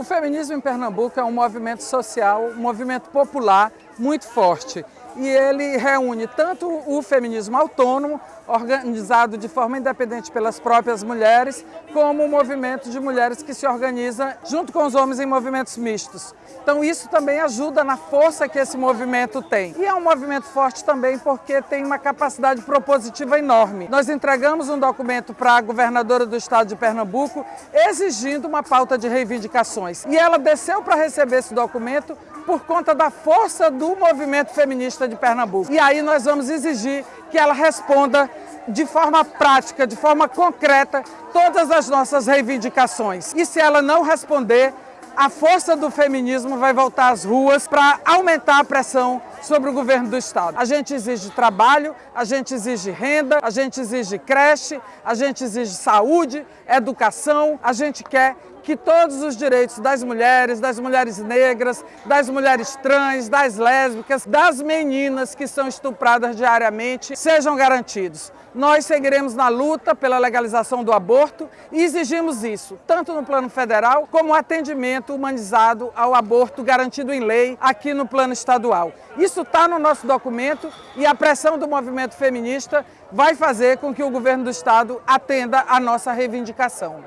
O feminismo em Pernambuco é um movimento social, um movimento popular muito forte e ele reúne tanto o feminismo autônomo, organizado de forma independente pelas próprias mulheres, como o movimento de mulheres que se organiza junto com os homens em movimentos mistos. Então isso também ajuda na força que esse movimento tem. E é um movimento forte também porque tem uma capacidade propositiva enorme. Nós entregamos um documento para a governadora do estado de Pernambuco exigindo uma pauta de reivindicações. E ela desceu para receber esse documento por conta da força do movimento feminista de Pernambuco. E aí nós vamos exigir que ela responda de forma prática, de forma concreta, todas as nossas reivindicações. E se ela não responder, a força do feminismo vai voltar às ruas para aumentar a pressão sobre o governo do Estado. A gente exige trabalho, a gente exige renda, a gente exige creche, a gente exige saúde, educação, a gente quer que todos os direitos das mulheres, das mulheres negras, das mulheres trans, das lésbicas, das meninas que são estupradas diariamente sejam garantidos. Nós seguiremos na luta pela legalização do aborto e exigimos isso, tanto no plano federal como atendimento humanizado ao aborto garantido em lei aqui no plano estadual. Isso está no nosso documento e a pressão do movimento feminista vai fazer com que o governo do estado atenda a nossa reivindicação.